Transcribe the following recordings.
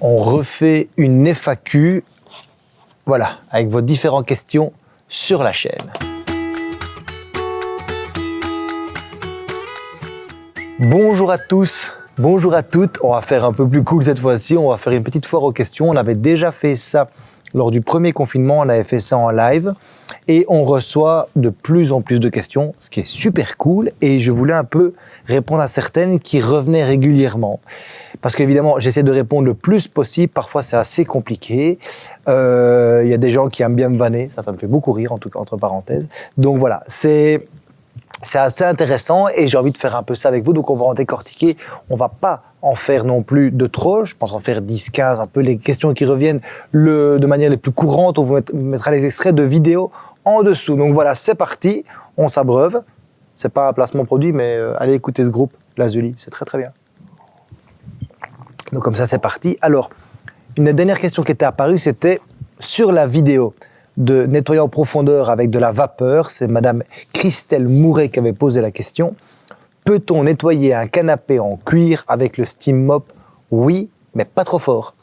on refait une FAQ, voilà, avec vos différentes questions sur la chaîne. Bonjour à tous, bonjour à toutes. On va faire un peu plus cool cette fois-ci. On va faire une petite foire aux questions. On avait déjà fait ça lors du premier confinement. On avait fait ça en live et on reçoit de plus en plus de questions, ce qui est super cool. Et je voulais un peu répondre à certaines qui revenaient régulièrement. Parce qu'évidemment, j'essaie de répondre le plus possible. Parfois, c'est assez compliqué. Euh, Il y a des gens qui aiment bien me vanner. Ça, ça me fait beaucoup rire, en tout cas, entre parenthèses. Donc voilà, c'est c'est assez intéressant et j'ai envie de faire un peu ça avec vous. Donc, on va en décortiquer. On va pas en faire non plus de trop. Je pense en faire 10, 15, un peu les questions qui reviennent de manière les plus courantes. On vous mettra les extraits de vidéos en dessous. Donc voilà, c'est parti. On s'abreuve. C'est pas un placement produit, mais euh, allez écouter ce groupe, Lazuli. C'est très, très bien. Donc comme ça, c'est parti. Alors, une dernière question qui était apparue, c'était sur la vidéo de nettoyer en profondeur avec de la vapeur. C'est Madame Christelle Mouret qui avait posé la question. Peut-on nettoyer un canapé en cuir avec le steam mop? Oui, mais pas trop fort.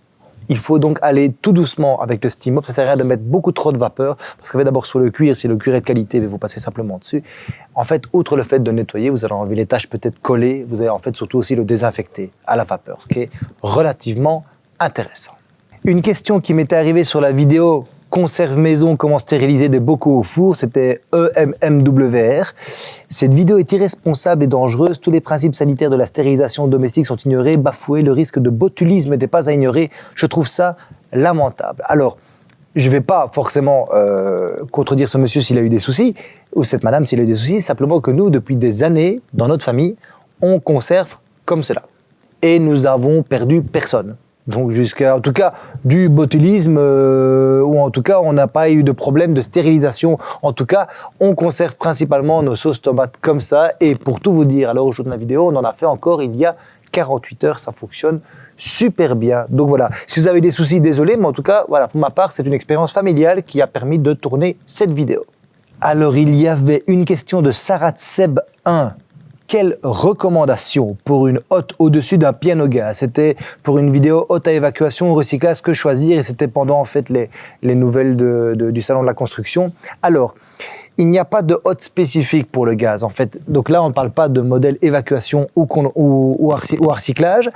Il faut donc aller tout doucement avec le steam mop. Ça sert à rien de mettre beaucoup trop de vapeur parce que d'abord sur le cuir, si le cuir est de qualité, vous passez simplement dessus. En fait, outre le fait de nettoyer, vous allez enlever les taches peut-être collées. Vous allez en fait surtout aussi le désinfecter à la vapeur, ce qui est relativement intéressant. Une question qui m'était arrivée sur la vidéo conserve maison, comment stériliser des bocaux au four, c'était EMMWR. Cette vidéo est irresponsable et dangereuse. Tous les principes sanitaires de la stérilisation domestique sont ignorés, bafoués. Le risque de botulisme n'est pas à ignorer. Je trouve ça lamentable. Alors, je ne vais pas forcément euh, contredire ce monsieur s'il a eu des soucis, ou cette madame s'il a eu des soucis, simplement que nous, depuis des années, dans notre famille, on conserve comme cela. Et nous avons perdu personne. Donc jusqu'à, en tout cas, du botulisme, euh, ou en tout cas, on n'a pas eu de problème de stérilisation. En tout cas, on conserve principalement nos sauces tomates comme ça. Et pour tout vous dire, alors aujourd'hui de la vidéo, on en a fait encore il y a 48 heures, ça fonctionne super bien. Donc voilà, si vous avez des soucis, désolé, mais en tout cas, voilà, pour ma part, c'est une expérience familiale qui a permis de tourner cette vidéo. Alors, il y avait une question de Sarat Seb 1 quelle recommandation pour une hotte au-dessus d'un piano gaz C'était pour une vidéo hotte à évacuation ou recyclage, que choisir? Et c'était pendant en fait les, les nouvelles du salon de la construction. Alors, il n'y a pas de hotte spécifique pour le gaz. En fait, donc là, on ne parle pas de modèle évacuation ou, recyclage.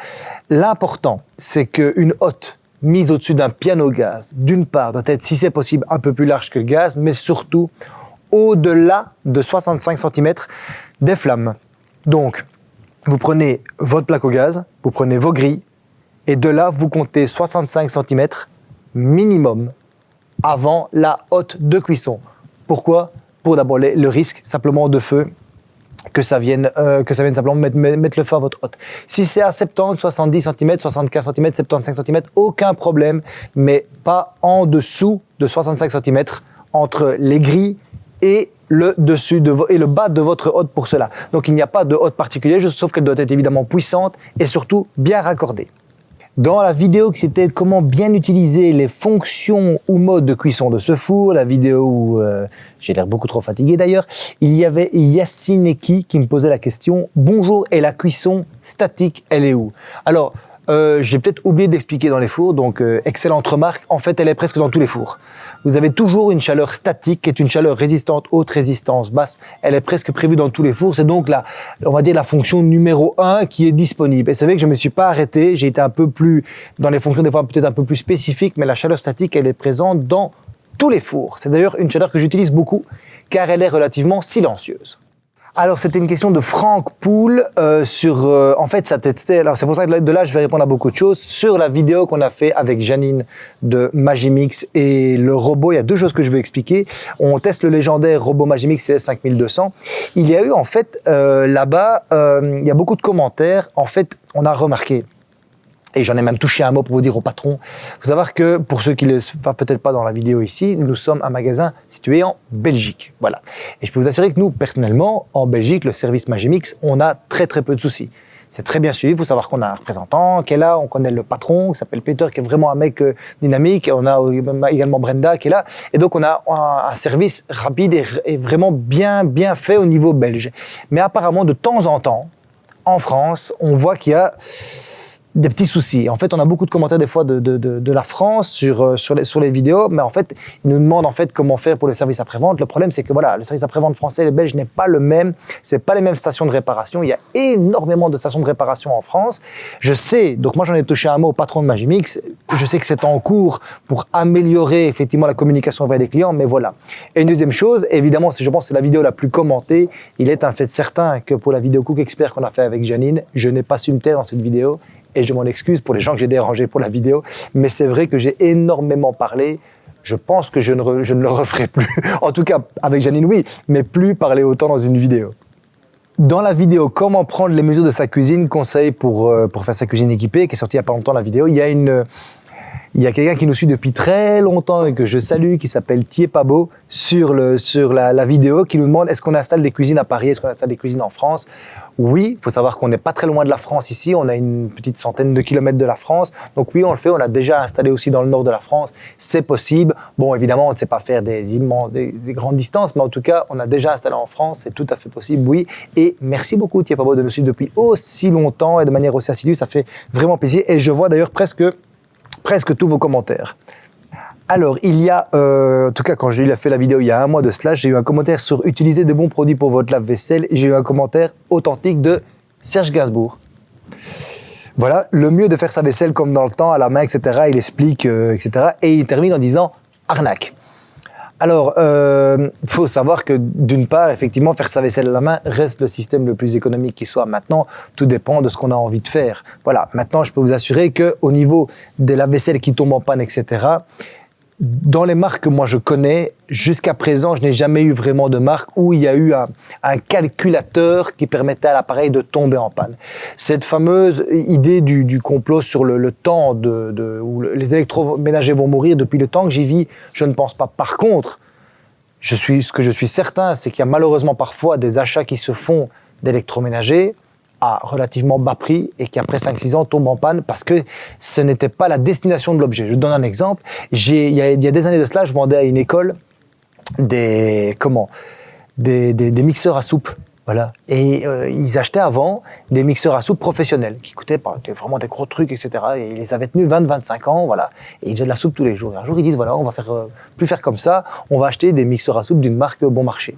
L'important, c'est qu'une hotte mise au-dessus d'un piano gaz, d'une part, doit être, si c'est possible, un peu plus large que le gaz, mais surtout au-delà de 65 cm des flammes. Donc, vous prenez votre plaque au gaz, vous prenez vos grilles, et de là, vous comptez 65 cm minimum avant la hotte de cuisson. Pourquoi? Pour d'abord le risque simplement de feu, que ça vienne, euh, simplement mettre, mettre, le feu à votre hotte. Si c'est à 70, 70 cm, 75 cm, 75 cm, aucun problème, mais pas en dessous de 65 cm entre les grilles et le dessus de et le bas de votre hotte pour cela. Donc il n'y a pas de hotte particulière, sauf qu'elle doit être évidemment puissante et surtout bien raccordée. Dans la vidéo qui c'était comment bien utiliser les fonctions ou modes de cuisson de ce four, la vidéo où euh, j'ai l'air beaucoup trop fatigué d'ailleurs, il y avait Yacine Eki qui me posait la question « Bonjour, et la cuisson statique, elle est où ?» Alors, euh, j'ai peut-être oublié d'expliquer dans les fours, donc euh, excellente remarque. En fait, elle est presque dans tous les fours. Vous avez toujours une chaleur statique, qui est une chaleur résistante, haute résistance, basse. Elle est presque prévue dans tous les fours. C'est donc la, on va dire la fonction numéro un qui est disponible. Et c'est vrai que je me suis pas arrêté. J'ai été un peu plus dans les fonctions des fois peut-être un peu plus spécifiques, mais la chaleur statique, elle est présente dans tous les fours. C'est d'ailleurs une chaleur que j'utilise beaucoup, car elle est relativement silencieuse. Alors, c'était une question de Franck Poul euh, sur... Euh, en fait, ça testait... Alors, c'est pour ça que de là, je vais répondre à beaucoup de choses. Sur la vidéo qu'on a fait avec Janine de Magimix et le robot, il y a deux choses que je veux expliquer. On teste le légendaire robot Magimix CS5200. Il y a eu, en fait, euh, là-bas, euh, il y a beaucoup de commentaires. En fait, on a remarqué et j'en ai même touché un mot pour vous dire au patron. Il savoir que, pour ceux qui ne le savent peut-être pas dans la vidéo ici, nous sommes un magasin situé en Belgique. Voilà. Et je peux vous assurer que nous, personnellement, en Belgique, le service Magimix, on a très très peu de soucis. C'est très bien suivi. Il faut savoir qu'on a un représentant qui est là, on connaît le patron qui s'appelle Peter, qui est vraiment un mec euh, dynamique. On a également Brenda qui est là. Et donc, on a un, service rapide et, vraiment bien, bien fait au niveau belge. Mais apparemment, de temps en temps, en France, on voit qu'il y a des petits soucis. En fait, on a beaucoup de commentaires des fois de, de, de, la France sur, euh, sur, les, sur les vidéos, mais en fait, ils nous demandent en fait comment faire pour les services après-vente. Le problème, c'est que voilà, le service après-vente français et belge n'est pas le même. C'est pas les mêmes stations de réparation. Il y a énormément de stations de réparation en France. Je sais, donc moi j'en ai touché un mot au patron de Magimix. Je sais que c'est en cours pour améliorer effectivement la communication avec les clients, mais voilà. Et une deuxième chose, évidemment, je pense c'est la vidéo la plus commentée. Il est un fait certain que pour la vidéo Cook Expert qu'on a fait avec Janine, je n'ai pas su me taire dans cette vidéo et je m'en excuse pour les gens que j'ai dérangés pour la vidéo, mais c'est vrai que j'ai énormément parlé. Je pense que je ne, je ne le referai plus. en tout cas, avec Janine, oui, mais plus parler autant dans une vidéo. Dans la vidéo Comment prendre les mesures de sa cuisine, conseil pour, euh, pour faire sa cuisine équipée, qui est sortie il n'y a pas longtemps la vidéo, il y a une, il y a quelqu'un qui nous suit depuis très longtemps et que je salue, qui s'appelle Thier Pabo, sur, le, sur la, la vidéo, qui nous demande est-ce qu'on installe des cuisines à Paris, est-ce qu'on installe des cuisines en France? Oui, il faut savoir qu'on n'est pas très loin de la France ici, on a une petite centaine de kilomètres de la France, donc oui, on le fait, on a déjà installé aussi dans le nord de la France, c'est possible. Bon, évidemment, on ne sait pas faire des, immenses, des, grandes distances, mais en tout cas, on a déjà installé en France, c'est tout à fait possible, oui. Et merci beaucoup, Thier Pabo, de nous suivre depuis aussi longtemps et de manière aussi assidue, ça fait vraiment plaisir. Et je vois d'ailleurs presque presque tous vos commentaires. Alors, il y a, euh, en tout cas, quand j'ai fait la vidéo il y a un mois de cela, j'ai eu un commentaire sur utiliser de bons produits pour votre lave-vaisselle et j'ai eu un commentaire authentique de Serge Gainsbourg. Voilà, le mieux de faire sa vaisselle comme dans le temps, à la main, etc. Il explique, euh, etc. Et il termine en disant arnaque. Alors, il euh, faut savoir que d'une part, effectivement, faire sa vaisselle à la main reste le système le plus économique qui soit. Maintenant, tout dépend de ce qu'on a envie de faire. Voilà. Maintenant, je peux vous assurer que au niveau de la vaisselle qui tombe en panne, etc., dans les marques que moi je connais, jusqu'à présent, je n'ai jamais eu vraiment de marque où il y a eu un, calculateur qui permettait à l'appareil de tomber en panne. Cette fameuse idée du, complot sur le, temps de, où les électroménagers vont mourir depuis le temps que j'y vis, je ne pense pas. Par contre, je suis, ce que je suis certain, c'est qu'il y a malheureusement parfois des achats qui se font d'électroménagers à relativement bas prix et qui après 5-6 ans tombe en panne parce que ce n'était pas la destination de l'objet. Je donne un exemple. Il y, a, y a des années de cela, je vendais à une école des, comment, des, mixeurs à soupe. Voilà. Et euh, ils achetaient avant des mixeurs à soupe professionnels qui coûtaient vraiment des gros trucs, etc. Et ils les avaient tenus 20-25 ans, voilà. Et ils faisaient de la soupe tous les jours. Et un jour, ils disent voilà, on va faire euh, plus faire comme ça. On va acheter des mixeurs à soupe d'une marque bon marché.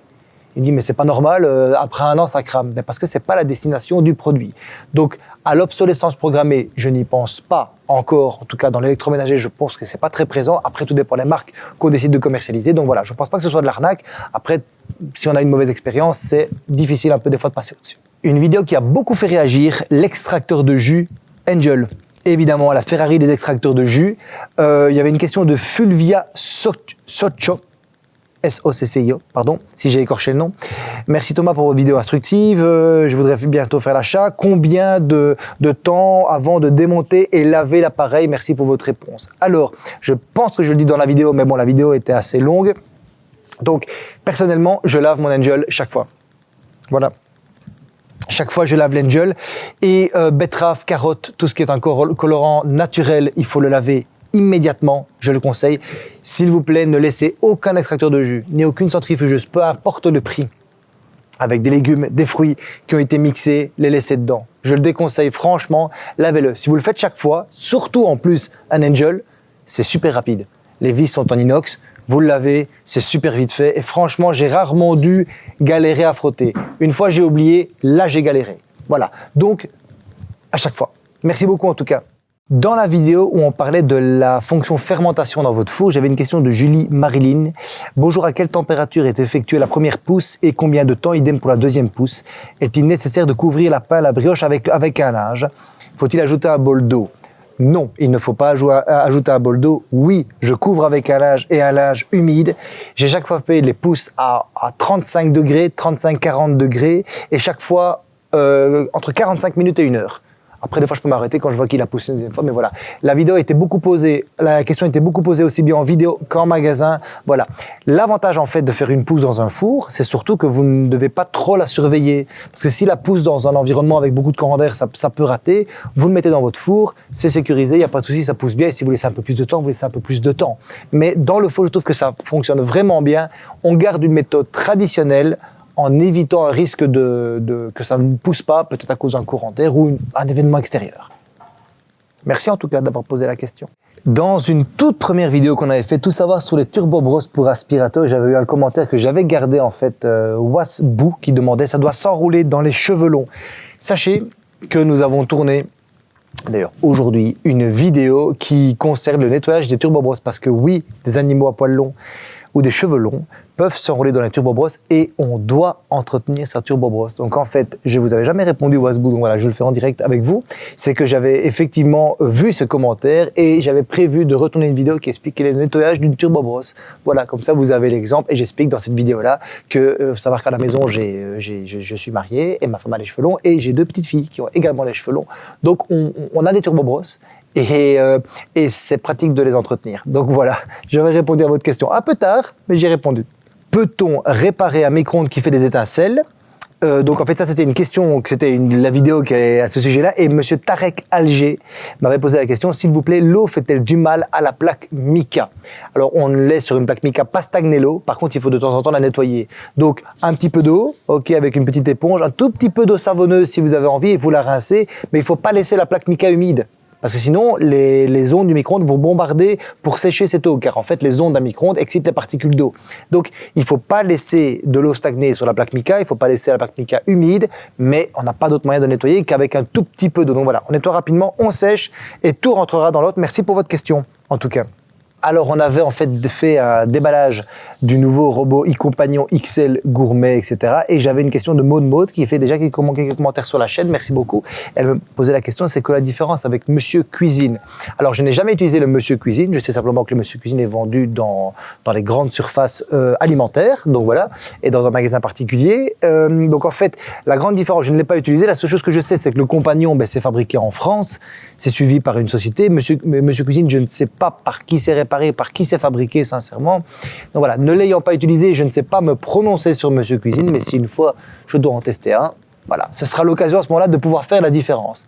Il dit mais c'est pas normal, euh, après un an ça crame. Mais parce que c'est pas la destination du produit. Donc à l'obsolescence programmée, je n'y pense pas encore. En tout cas dans l'électroménager, je pense que c'est pas très présent. Après tout dépend des marques qu'on décide de commercialiser. Donc voilà, je pense pas que ce soit de l'arnaque. Après, si on a une mauvaise expérience, c'est difficile un peu des fois de passer au-dessus. Une vidéo qui a beaucoup fait réagir, l'extracteur de jus Angel évidemment la Ferrari des extracteurs de jus. Euh, il y avait une question de Fulvia Socho S-O-C-C-I-O, pardon, si j'ai écorché le nom. Merci Thomas pour votre vidéo instructive. Euh, je voudrais bientôt faire l'achat. Combien de, de, temps avant de démonter et laver l'appareil? Merci pour votre réponse. Alors, je pense que je le dis dans la vidéo, mais bon, la vidéo était assez longue. Donc, personnellement, je lave mon Angel chaque fois. Voilà. Chaque fois, je lave l'Angel. Et euh, betterave, carotte, tout ce qui est un colorant naturel, il faut le laver immédiatement, je le conseille. S'il vous plaît, ne laissez aucun extracteur de jus, ni aucune centrifugeuse, peu importe le prix, avec des légumes, des fruits qui ont été mixés, les laisser dedans. Je le déconseille, franchement, lavez-le. Si vous le faites chaque fois, surtout en plus un Angel, c'est super rapide. Les vis sont en inox, vous le lavez, c'est super vite fait. Et franchement, j'ai rarement dû galérer à frotter. Une fois j'ai oublié, là j'ai galéré. Voilà. Donc, à chaque fois. Merci beaucoup en tout cas. Dans la vidéo où on parlait de la fonction fermentation dans votre four, j'avais une question de Julie Marilyn. Bonjour, à quelle température est effectuée la première pousse et combien de temps idem pour la deuxième pousse? Est-il nécessaire de couvrir la pain, la brioche avec, avec un linge? Faut-il ajouter un bol d'eau? Non, il ne faut pas ajouter un bol d'eau. Oui, je couvre avec un linge et un linge humide. J'ai chaque fois fait les pousses à, à 35 degrés, 35-40 degrés, et chaque fois euh, entre 45 minutes et une heure. Après, des fois, je peux m'arrêter quand je vois qu'il a poussé une deuxième fois, mais voilà. La vidéo était beaucoup posée, la question était beaucoup posée aussi bien en vidéo qu'en magasin. Voilà. L'avantage, en fait, de faire une pousse dans un four, c'est surtout que vous ne devez pas trop la surveiller. Parce que si la pousse dans un environnement avec beaucoup de courant d'air, ça, ça, peut rater. Vous le mettez dans votre four, c'est sécurisé, il n'y a pas de souci, ça pousse bien. Et si vous laissez un peu plus de temps, vous laissez un peu plus de temps. Mais dans le four, je trouve que ça fonctionne vraiment bien. On garde une méthode traditionnelle en évitant un risque de, que ça ne pousse pas, peut-être à cause d'un courant d'air ou un événement extérieur. Merci en tout cas d'avoir posé la question. Dans une toute première vidéo qu'on avait fait, tout savoir sur les turbo bros pour aspirateur, j'avais eu un commentaire que j'avais gardé en fait, euh, Wasbou, qui demandait ça doit s'enrouler dans les cheveux longs. Sachez que nous avons tourné D'ailleurs, aujourd'hui, une vidéo qui concerne le nettoyage des turbobrosses parce que oui, des animaux à poils longs ou des cheveux longs peuvent s'enrouler dans les turbobrosses et on doit entretenir sa turbobrosse. Donc en fait, je vous avais jamais répondu Wasbou, donc voilà, je le fais en direct avec vous. C'est que j'avais effectivement vu ce commentaire et j'avais prévu de retourner une vidéo qui explique le nettoyage d'une turbobrosse. Voilà, comme ça vous avez l'exemple et j'explique dans cette vidéo-là que euh, savoir qu'à la maison, j'ai, euh, je suis marié et ma femme a les cheveux longs et j'ai deux petites filles qui ont également les cheveux longs. Donc on, on a des turbobrosses et, euh, et c'est pratique de les entretenir. Donc voilà, j'avais répondu à votre question un peu tard, mais j'ai répondu. Peut-on réparer un micro-ondes qui fait des étincelles euh, donc en fait ça c'était une question, c'était la vidéo qui est à ce sujet-là et Monsieur Tarek Alger m'avait posé la question, s'il vous plaît, l'eau fait-elle du mal à la plaque mica? Alors on laisse sur une plaque mica pas stagner l'eau, par contre il faut de temps en temps la nettoyer. Donc un petit peu d'eau, ok, avec une petite éponge, un tout petit peu d'eau savonneuse si vous avez envie et vous la rincez, mais il faut pas laisser la plaque mica humide. Parce que sinon, les, ondes du micro-ondes vont bombarder pour sécher cette eau, car en fait, les ondes d'un micro-ondes excitent les particules d'eau. Donc, il ne faut pas laisser de l'eau stagner sur la plaque mica, il ne faut pas laisser la plaque mica humide, mais on n'a pas d'autre moyen de nettoyer qu'avec un tout petit peu d'eau. Donc voilà, on nettoie rapidement, on sèche et tout rentrera dans l'autre. Merci pour votre question, en tout cas. Alors, on avait en fait fait un déballage du nouveau robot e-compagnon XL gourmet, etc. Et j'avais une question de Maud Maud qui fait déjà quelques commentaires sur la chaîne. Merci beaucoup. Elle me posait la question, c'est quoi la différence avec Monsieur Cuisine? Alors, je n'ai jamais utilisé le Monsieur Cuisine. Je sais simplement que le Monsieur Cuisine est vendu dans, dans les grandes surfaces euh, alimentaires. Donc voilà. Et dans un magasin particulier. Euh, donc en fait, la grande différence, je ne l'ai pas utilisé. La seule chose que je sais, c'est que le compagnon, ben, c'est fabriqué en France. C'est suivi par une société. Monsieur, Monsieur Cuisine, je ne sais pas par qui c'est réparé, par qui c'est fabriqué, sincèrement. Donc voilà, ne l'ayant pas utilisé, je ne sais pas me prononcer sur Monsieur Cuisine, mais si une fois je dois en tester un, voilà, ce sera l'occasion à ce moment-là de pouvoir faire la différence.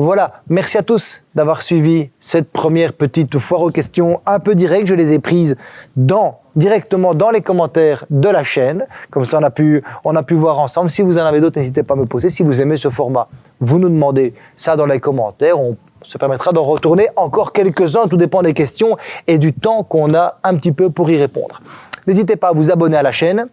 Voilà, merci à tous d'avoir suivi cette première petite foire aux questions un peu directe. Je les ai prises dans, directement dans les commentaires de la chaîne. Comme ça, on a pu, on a pu voir ensemble. Si vous en avez d'autres, n'hésitez pas à me poser. Si vous aimez ce format, vous nous demandez ça dans les commentaires. On se permettra d'en retourner encore quelques-uns. Tout dépend des questions et du temps qu'on a un petit peu pour y répondre. N'hésitez pas à vous abonner à la chaîne,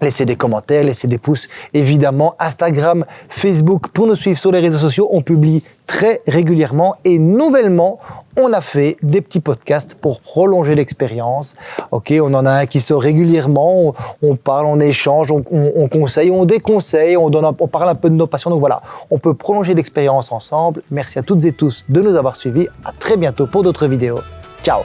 Laissez des commentaires, laissez des pouces. Évidemment, Instagram, Facebook, pour nous suivre sur les réseaux sociaux, on publie très régulièrement. Et nouvellement, on a fait des petits podcasts pour prolonger l'expérience. On en a un qui sort régulièrement. On, parle, on échange, on, conseille, on déconseille, on parle un peu de nos passions. Donc voilà, on peut prolonger l'expérience ensemble. Merci à toutes et tous de nous avoir suivis. À très bientôt pour d'autres vidéos. Ciao